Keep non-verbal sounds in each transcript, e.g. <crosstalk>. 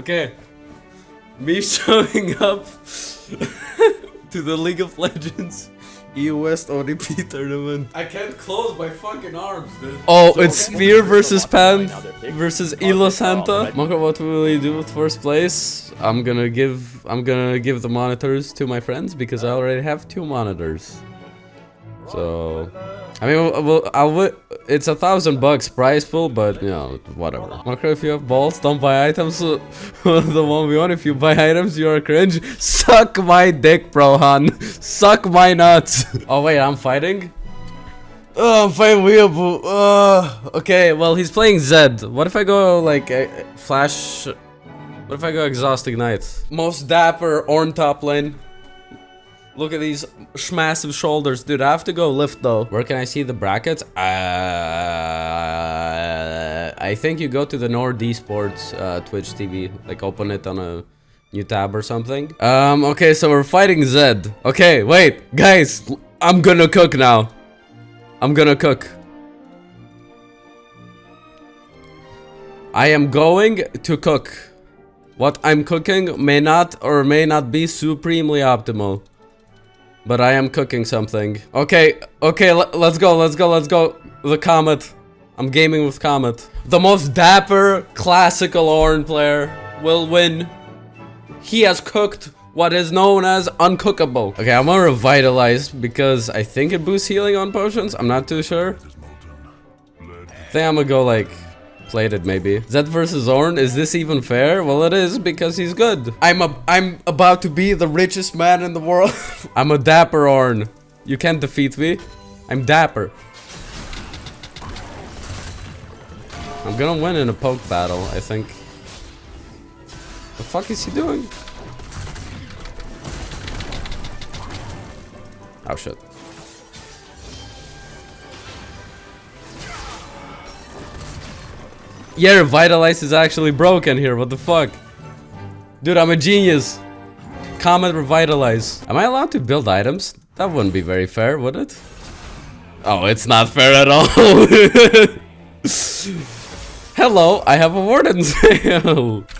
Okay. Me <laughs> showing up <laughs> to the League of Legends EU West ODP tournament. I can't close my fucking arms, dude. Oh, it's Spear versus Pan versus Elo Santa. Monka, what will you do with first place? I'm gonna give I'm gonna give the monitors to my friends because I already have two monitors. So I mean, well, I'll, it's a thousand bucks price pool, but you know, whatever. Monka, if you have balls, don't buy items. <laughs> the one we want. If you buy items, you are cringe. Suck my dick, bro, Han. <laughs> Suck my nuts. <laughs> oh wait, I'm fighting. Oh, I'm fighting Weeaboo. Uh, okay, well, he's playing Zed. What if I go, like, uh, Flash... What if I go Exhaust Ignite? Most dapper Ornn top lane. Look at these massive shoulders. Dude, I have to go lift, though. Where can I see the brackets? Uh, I think you go to the Nord Esports uh, Twitch TV. Like, open it on a new tab or something. Um, okay, so we're fighting Zed. Okay, wait. Guys, I'm gonna cook now. I'm gonna cook. I am going to cook. What I'm cooking may not or may not be supremely optimal. But I am cooking something. Okay, okay, let's go, let's go, let's go. The Comet. I'm gaming with Comet. The most dapper, classical Ornn player will win. He has cooked what is known as uncookable. Okay, I'm gonna revitalize because I think it boosts healing on potions. I'm not too sure. I think I'm gonna go like plated maybe. Zed versus Ornn, is this even fair? Well, it is because he's good. I'm a I'm about to be the richest man in the world. <laughs> I'm a dapper Ornn. You can't defeat me. I'm dapper. I'm gonna win in a poke battle, I think. The fuck is he doing? Oh shit. Yeah, Revitalize is actually broken here, what the fuck? Dude, I'm a genius. Comet Revitalize. Am I allowed to build items? That wouldn't be very fair, would it? Oh, it's not fair at all. <laughs> Hello, I have a Warden's Mail. <laughs>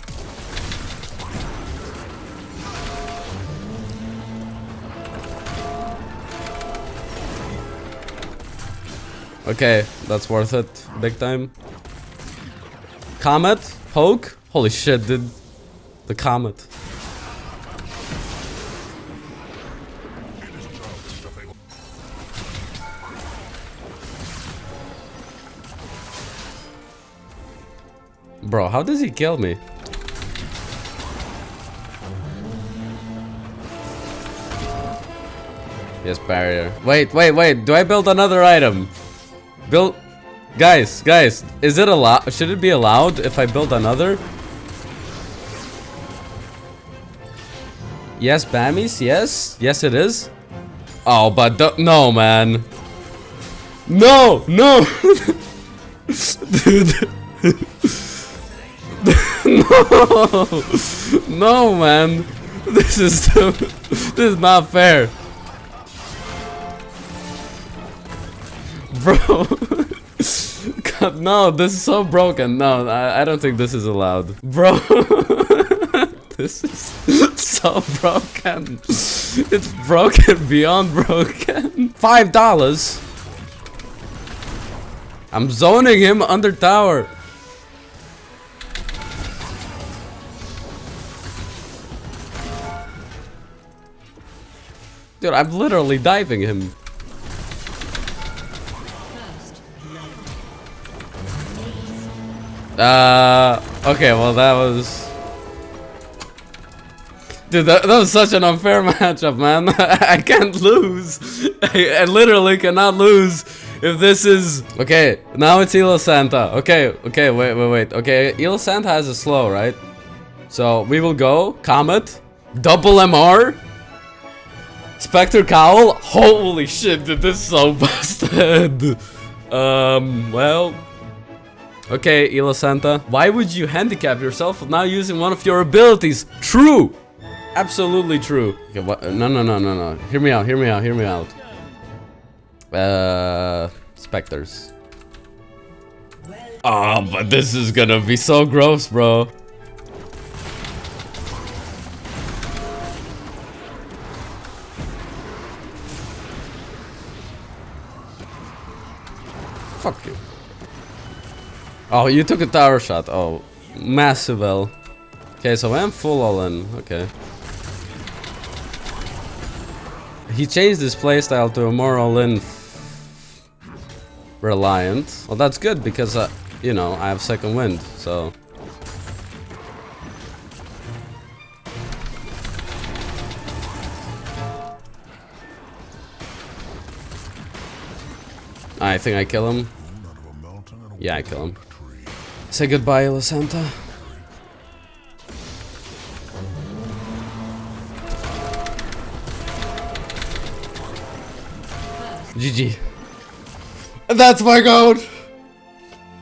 Okay, that's worth it. Big time. Comet? Poke? Holy shit, dude. The comet. Bro, how does he kill me? Yes, barrier. Wait, wait, wait. Do I build another item? Build... Guys, guys, is it allowed? Should it be allowed if I build another? Yes, Bami's, yes. Yes, it is. Oh, but no, man. No, no. Dude. <laughs> no. <laughs> No, man. This is <laughs> this is not fair. Bro. <laughs> No, this is so broken. No, I, I don't think this is allowed. Bro. <laughs> this is so broken. It's broken beyond broken. Five dollars. I'm zoning him under tower. Dude, I'm literally diving him. Uh, okay, well that was... Dude, that, that was such an unfair <laughs> matchup, man. <laughs> I can't lose. <laughs> I, I, literally cannot lose if this is... Okay, now it's Elo Santa. Okay, okay, wait, wait, wait. Okay, Elo Santa has a slow, right? So, we will go. Comet. Double MR. Spectre Cowl. Holy shit, dude, this is so busted. um, well... Okay, Elo Santa. Why would you handicap yourself now using one of your abilities? True! Absolutely true. Okay? No, no, no, no, no. Hear me out, hear me out, hear me out. Uh, Spectres. Oh, but this is gonna be so gross, bro. Oh, you took a tower shot. Oh, massive L. Okay, so I'm full all in. Okay. He changed his playstyle to a more all-in reliant. Well, that's good because, uh, you know, I have second wind, so... I think I kill him. Yeah, I kill him. Say goodbye, Lysandra. GG. That's my goat!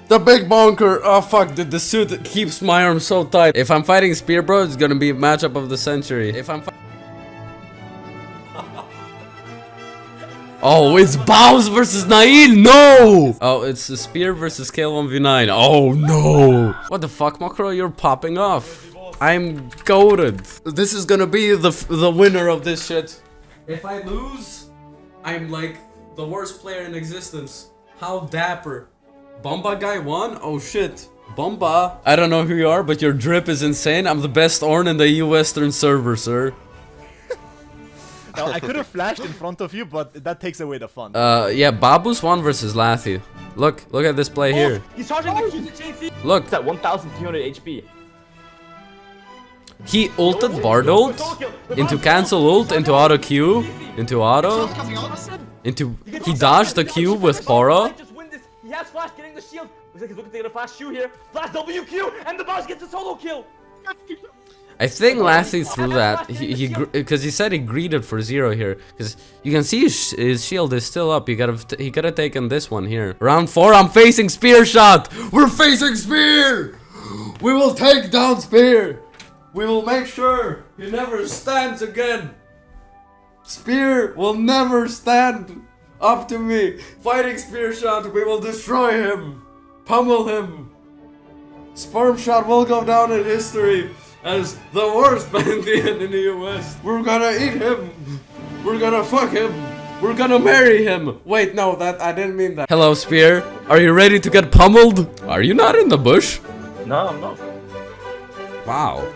The big bonker! Oh fuck, the, the suit keeps my arm so tight. If I'm fighting Spear Bro, it's gonna be a matchup of the century. If I'm Oh, it's Bows versus Nail. No! Oh, it's the Spear versus Kayle 1v9. Oh, no. What the fuck, Macro? You're popping off. I'm goaded. This is gonna be the, the winner of this shit. If I lose, I'm like the worst player in existence. How dapper. Bomba guy won? Oh shit. Bomba. I don't know who you are, but your drip is insane. I'm the best Ornn in the EU Western server, sir. No, I could have <laughs> flashed in front of you, but that takes away the fun. Uh, yeah, Babu's one versus Lathy. Look, look at this play oh, here. He's charging oh, the Look. It's at 1,300 HP. He ulted Bardult into cancel ult, into auto Q, into auto, into he dodged the Q with Poro. He has flash getting the shield. Looks like he's looking to get a flash Q here. Flash WQ and the boss gets a solo kill. I think Lassie threw that he he because he said he greeted for zero here because you can see his, his, shield is still up. You gotta he could have taken this one here. Round four, I'm facing spear shot. We're facing spear. We will take down spear. We will make sure he never stands again. Spear will never stand up to me. Fighting spear shot, we will destroy him. Pummel him. Sperm shot will go down in history as the worst <laughs> Pantheon in the US. We're gonna eat him. We're gonna fuck him. We're gonna marry him. Wait, no, that I didn't mean that. Hello, Spear. Are you ready to get pummeled? Are you not in the bush? No, I'm not. Wow.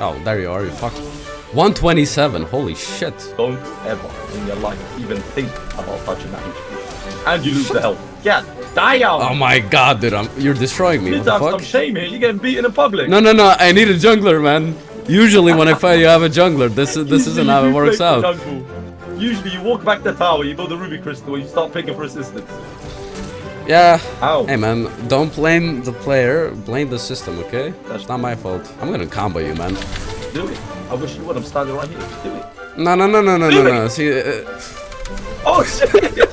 Oh, there you are, you fuck. 127, holy shit. Don't ever in your life even think about touching that HP. And you lose the health. Yeah, Damn! Oh my god, dude, I'm, you're destroying me. You need to have some shame here. You're getting beaten in public. No, no, no. I need a jungler, man. Usually when I fight, you have a jungler. This is this <laughs> isn't how it works out. Usually you walk back the tower, you build a ruby crystal, and you start picking for assistance. Yeah. Ow. Hey man, don't blame the player, blame the system, okay? That's not my fault. I'm gonna combo you, man. Do it. I wish you would. I'm standing right here. Do it. No, no, no, no, no, no, no. See. Uh... Oh shit! <laughs>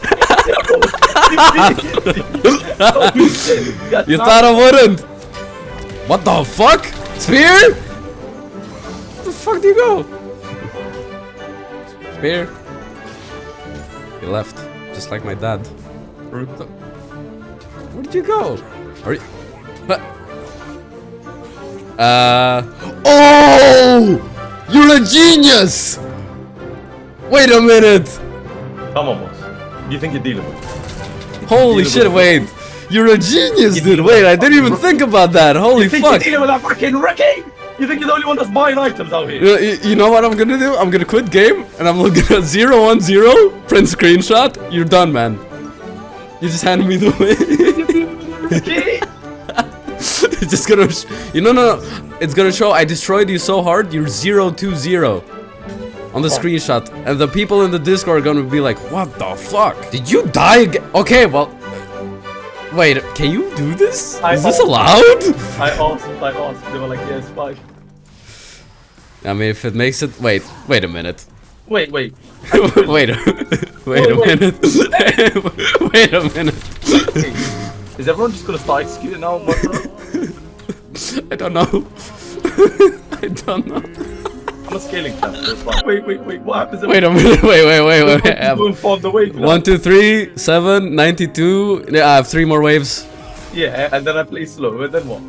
you thought I wouldn't? What the fuck? Spear? Where the fuck do you go? Spear? He left, just like my dad. Where did you go? Are you? But. Uh. Oh! You're a genius! Wait a minute! Come on, boss. You think you're dealing with? Holy shit, wait. You're a genius, dude. Wait, I didn't even think about that. Holy you think fuck. You're dealing with a fucking Ricky? You think you're the only one that's buying items out here? Uh, you, you know what I'm gonna do? I'm gonna quit game and I'm looking at 010, print screenshot. You're done, man. You just handed me the <laughs> way. it's just gonna, you know, no, no, it's gonna show I destroyed you so hard. You're 020 on the screenshot and the people in the discord are gonna be like what the fuck? Did you die again okay well wait can you do this? I is this allowed? I asked i asked they were like yes fine i mean if it makes it wait wait a minute. Wait wait. <laughs> <laughs> Wait a, wait a minute. <laughs> Wait a minute. Is everyone just gonna start executing now? I don't know. I don't know I'm a scaling tap. Wait, wait, wait. What happens? Wait a minute. <laughs> Wait, wait, wait, wait. wait. <laughs> Inform the wave. One, two, three, seven, 92. Yeah, I have three more waves. Yeah, and then I play slow. And then what?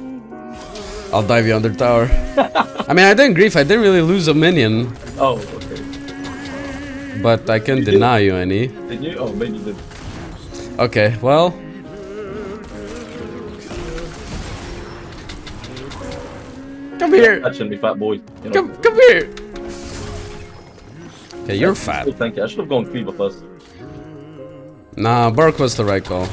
I'll dive you under tower. I mean, I didn't grief. I didn't really lose a minion. Oh, okay. But I can you deny did. you any. Did you? Oh, maybe you did. Okay, well. Come shouldn't be fat boy. You know. Come, come here. Okay, you're fat. Oh, thank you. I should have gone Cleaver first. Nah, Burke was the right call.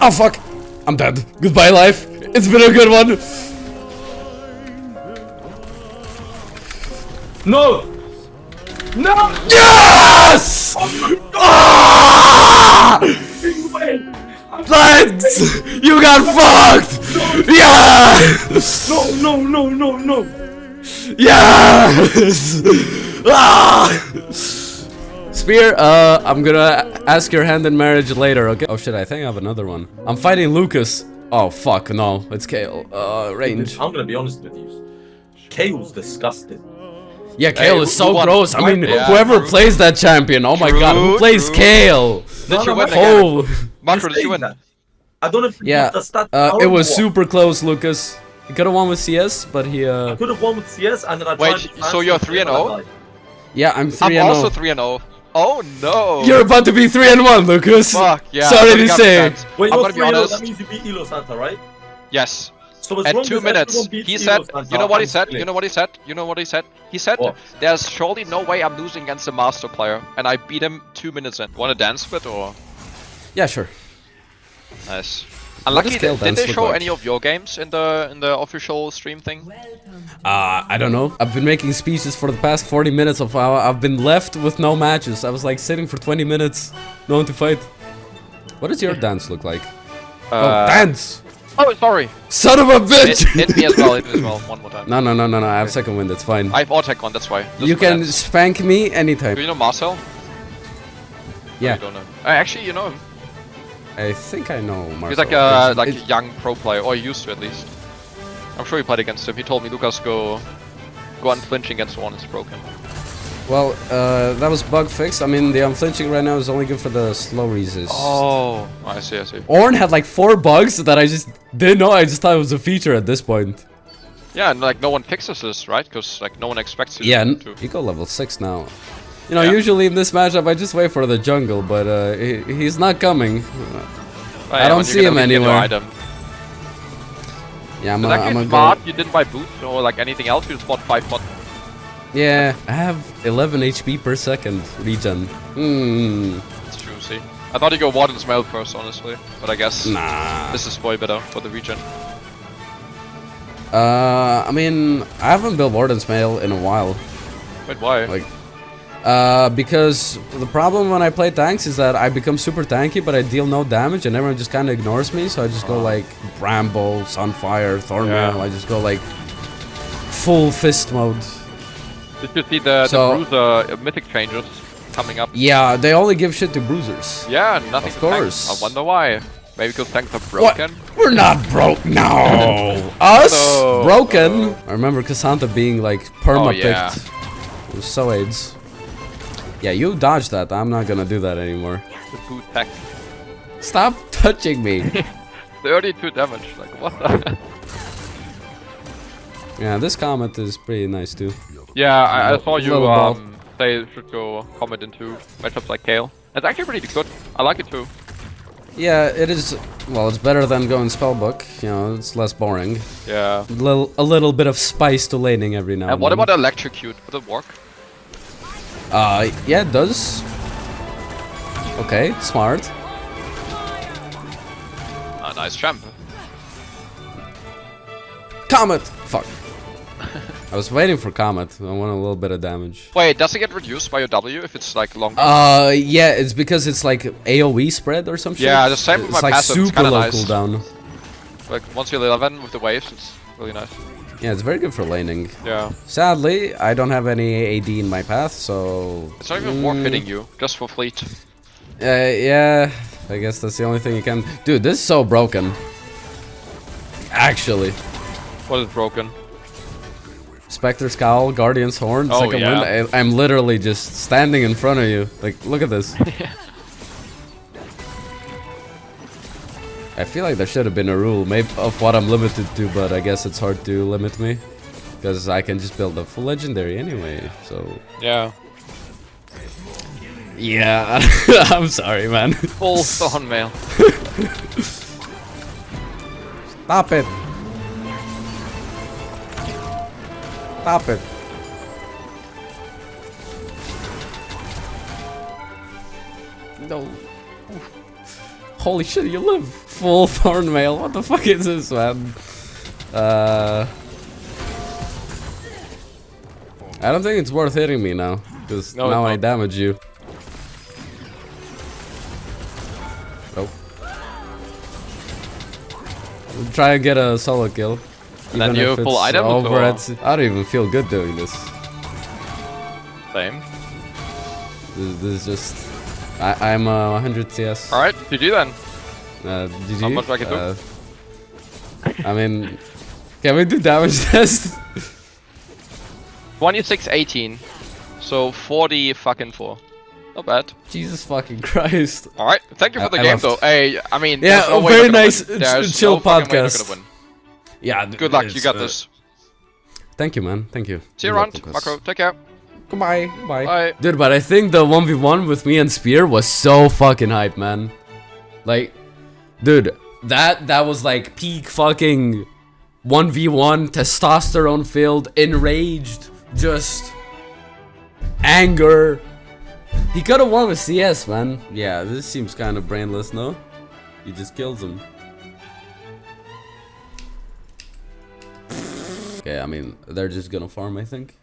Oh fuck! I'm dead. Goodbye, life. It's been a good one. No! No! Yes! Ah! Let's! You got fucked! Yes! No, no, no, no, no! Yes! Ah! Spear, uh, I'm gonna ask your hand in marriage later, okay? Oh shit, I think I have another one. I'm fighting Lucas. Oh fuck, no, it's Kayle. Uh, range. I'm gonna be honest with you. Kayle's disgusting. Yeah, Kayle Hey, is so gross. I mean, Yeah, whoever true. plays that champion, oh my god, who plays true. Kayle? Did you win again? Oh, did you win? I don't know if yeah, the stat. uh, it was super close, Lucas. He could have won with CS, but he, I uh, could have won with CS and then I Wait, tried so you're 3 and and 0? yeah, I'm 3 I'm and also 3 and 0. Oh no! You're about to be 3 and 1, Lucas. Fuck, yeah. Sorry to say. be Wait, I'm you're gonna be 3 That honest. means you beat Elo Santa, right? Yes. So as At long two minutes, he said, Santa, you know what he I'm said? winning. You know what he said? You know what he said? He said, What? there's surely no way I'm losing against a master player. And I beat him two minutes in. Want to dance with or? Yeah, sure. Nice. Unlucky, did, did they show like? any of your games in the in the official stream thing? Uh, I don't know. I've been making speeches for the past 40 minutes of how I've been left with no matches. I was like sitting for 20 minutes, no one to fight. What does your dance look like? oh, Uh, dance! Oh, sorry. Son of a bitch! hit me as well, hit me as well. One more time. <laughs> no, no, no, no, no. I have second wind. It's fine. I have Ortec on, that's why. Just you can that. spank me anytime. Do you know Marcel? Yeah, You don't know. Uh, actually, you know him. I think I know. Marcel. He's like a It's- like a it's- young pro player, or he used to at least. I'm sure he played against him. He told me Lucas go go unflinching against one. It's broken. Well, uh, that was bug fixed. I mean, the unflinching right now is only good for the slow resist. Oh, I see, I see. Ornn had like four bugs that I just didn't know. I just thought it was a feature at this point. Yeah, and like no one fixes this, right? Because like no one expects you Yeah, to. n- to- he got level 6 now. You know, Yeah. usually in this matchup I just wait for the jungle, but uh, he, he's not coming. Oh, I don't see him gonna get your anywhere. Yeah, I'm It's gonna, I'm actually gonna smart. go. You didn't buy boots or like anything else. You just bought five pot. Yeah, I have 11 HP per second regen. Hmm, It's true. See, I thought you go Warden's Mail first, honestly, but I guess nah. this is way better for the region. Uh, I mean, I haven't built Warden's Mail in a while. Wait, why? Like, uh, because the problem when I play tanks is that I become super tanky, but I deal no damage, and everyone just kind of ignores me. So I just go like Bramble, Sunfire, Thornmail. Yeah. I just go like full fist mode. Did you see the, So- the Bruiser uh, mythic changes coming up? Yeah, they only give shit to bruisers. Yeah, nothing. Of to tank. course. I wonder why. Maybe because tanks are broken. What? We're not broke. <laughs> No, us No. broken. I remember Cassandra being like perma Oh, yeah. It was so AIDS. Yeah, you dodged that. I'm not gonna do that anymore. The boot tech. Stop touching me. <laughs> 32 damage. Like what? The <laughs> yeah, this Comet is pretty nice too. Yeah, I, I saw you um, say it should go Comet into matchups like Kayle. It's actually pretty good. I like it too. Yeah, it is. Well, it's better than going spellbook. You know, it's less boring. Yeah. A little, a little bit of spice to laning every now and, And what then. about electrocute? Would it work? Uh, yeah, it does. Okay, smart. Ah, nice champ. Comet! Fuck. <laughs> I was waiting for Comet. I want a little bit of damage. Wait, does it get reduced by your W if it's like longer? Uh, yeah, it's because it's like AoE spread or something. Yeah, the same with my like passive, it's super low nice. cooldown. like once you're 11 with the waves, it's really nice. Yeah, it's very good for laning. Yeah. Sadly, I don't have any AD in my path, so... It's not even worth Mm, hitting you, just for fleet. Uh, yeah, I guess that's the only thing you can... Dude, this is so broken. Actually. What is broken? Spectre's Cowl, Guardian's Horn, Oh, second yeah. wind. I, I'm literally just standing in front of you. Like, look at this. I <laughs> I feel like there should have been a rule maybe of what I'm limited to, but I guess it's hard to limit me. Because I can just build a full legendary anyway, so... Yeah. Yeah, <laughs> I'm sorry, man. Full thorn mail. <laughs> Stop it! Stop it! No. Holy shit, you live full <laughs> thorn mail. What the fuck is this, man? Uh... I don't think it's worth hitting me now, because No, now I damage you. Oh. Try and get a solo kill. And then you pull it's items over at- I don't even feel good doing this. Same. This, this is just... I, I'm uh, 100 CS. Alright, GG then. Uh, GG. Not much I can do. Uh, I mean... <laughs> Can we do damage <laughs> test? 26, 18. So 40 fucking 4. Not bad. Jesus fucking Christ. Alright, thank you for the I game left. though. Hey, I mean, Yeah, no very nice, ch- chill no fucking way you're podcast. Gonna win. Yeah. Good luck, you got uh, this. Thank you, man. Thank you. See you around, welcome, Marco. Take care. Goodbye. Bye. Bye. Dude, but I think the 1v1 with me and Spear was so fucking hype, man. Like, dude, that that was like peak fucking 1v1 testosterone filled, enraged, just anger. He could have won with CS, man. Yeah, this seems kind of brainless, no? He just kills him. Okay, I mean, they're just gonna farm, I think.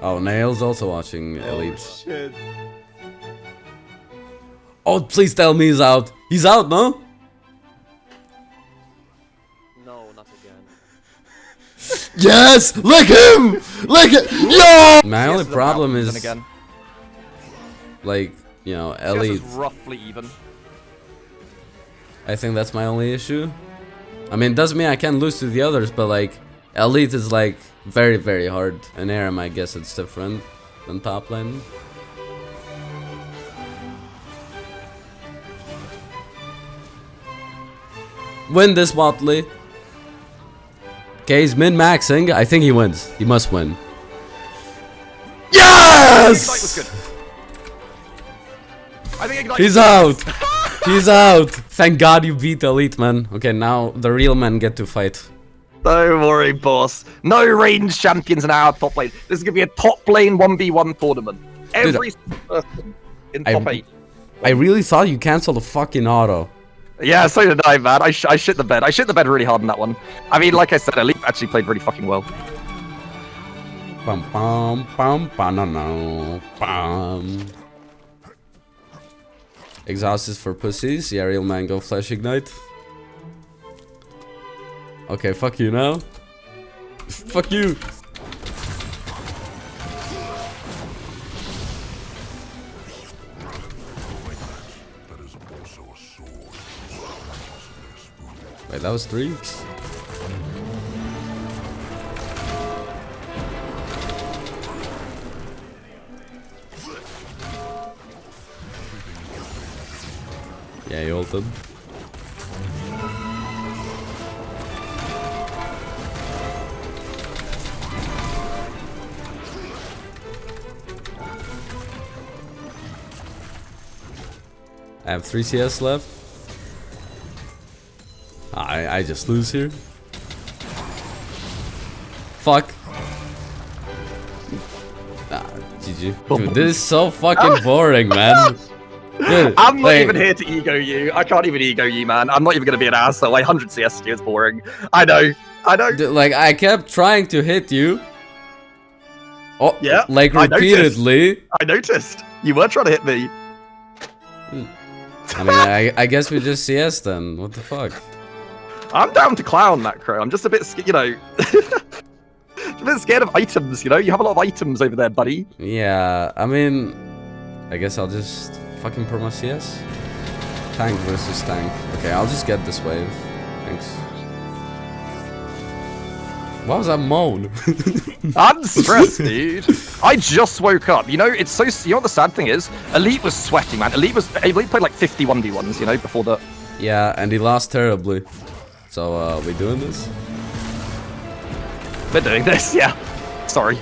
Oh, Nail's also watching oh, Elite. Shit. Oh, please tell me he's out. He's out, no? No, not again. <laughs> Yes! Lick him! Lick it! Yo! My only problem is, again. like, you know, CS Elite. roughly even. I think that's my only issue. I mean, doesn't mean I can lose to the others, but like, Elite is like very, very hard. And Aram, I guess it's different than top lane. Win this Watley. Okay, he's min-maxing. I think he wins. He must win. Yes! good. I think Ignite He's out. <laughs> He's out. Thank God you beat Elite, man. Okay, now the real men get to fight. Don't worry, boss. No range champions in our top lane. This is gonna be a top lane 1v1 tournament. Every person in I- top 8. I really thought you canceled the fucking auto. Yeah, so did I, man. I, sh I shit the bed. I shit the bed really hard in that one. I mean, like I said, Elite actually played really fucking well. Bum bum bum bum no no bum. Exhaust is for pussies. Yeah, real man, go flash ignite. Okay, fuck you now. <laughs> fuck you. Wait, that was three? Yeah, you ulted. I have 3 CS left. I, I just lose here. Fuck. Ah, GG. Dude, this is so fucking <laughs> boring, man. Dude, I'm not like- even here to ego you. I can't even ego you, man. I'm not even gonna be an asshole. Like 100 CS is boring. I know. I know. Dude, like I kept trying to hit you. Oh, Yeah, like I noticed. repeatedly. I noticed. You were trying to hit me. I mean, I, I guess we just CS then. What the fuck? I'm down to clown that crow. I'm just a bit, you know, <laughs> a bit scared of items. You know, you have a lot of items over there, buddy. Yeah, I mean, I guess I'll just fucking promo CS. Tank versus tank. Okay, I'll just get this wave. Thanks. What was that moan? <laughs> I'm stressed, dude. I just woke up. You know, it's so. You know what the sad thing is? Elite was sweating, man. Elite was. Elite played like 50 1v1s, you know, before that. yeah, and he lost terribly. So, uh, we doing this? We're doing this, yeah. Sorry.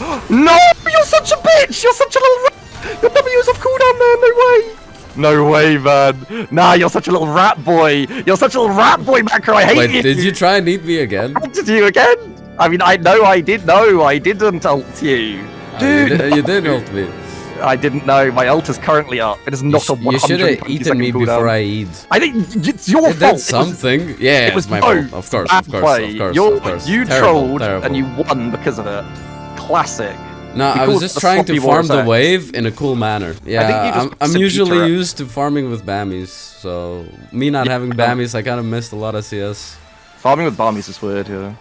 <gasps> no! You're such a bitch! You're such a little rat! Your W's off cooldown, man! No way! No way, man. Nah, you're such a little rat boy. You're such a little rat boy, Macro. I hate Wait, you. did you try and eat me again? Did you again? I mean, I know I did know. I didn't ult you. Oh, you, Dude, did, you did ult me. I didn't know. My ult is currently up. It is not sh a you 100 should have eaten me before I eat. I think it's your It fault. did It was- something. yeah, it was my no fault. Of course, bad of course, play. of course, You're, of course. You Terrible, trolled terrible. and you won because of it. Classic. No, I was just trying to farm the wave in a cool manner. Yeah, I'm, I'm usually used to farming with Bami's, so me not having Bami's, I kind of missed a lot of CS. Farming with Bami's is weird, yeah.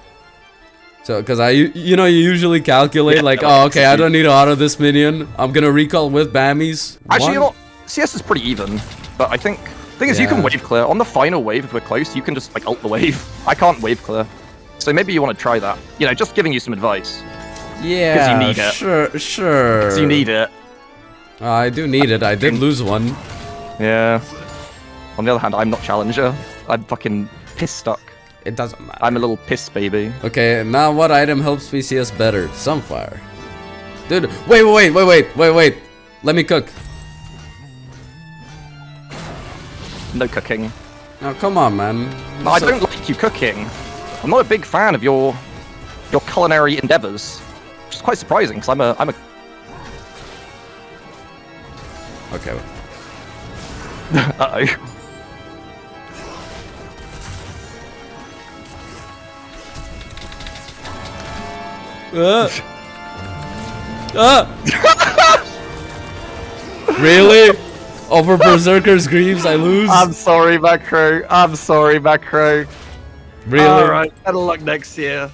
So, because I, you know, you usually calculate Yeah, like, oh, okay, I don't need to auto this minion. I'm gonna recall with Bami's. Actually, you know? CS is pretty even, but I think thing is you can wave clear on the final wave if we're close. You can just like ult the wave. <laughs> I can't wave clear, so maybe you want to try that. You know, just giving you some advice. Yeah, you need it. sure, sure. Because you need it. Uh, I do need it. I did lose one. Yeah. On the other hand, I'm not challenger. I'm fucking piss stuck. It doesn't matter. I'm a little piss baby. Okay, now what item helps me better? Sunfire. Dude, wait, wait, wait, wait, wait, wait. Let me cook. No cooking. Now, come on, man. No, I don't like you cooking. I'm not a big fan of your your culinary endeavors. Which is quite surprising because I'm a I'm a Okay. <laughs> uh oh. Uh. Ah! really? Over Berserker's Greaves, I lose? I'm sorry, Macro. I'm sorry, Macro. really? Alright, better luck next year.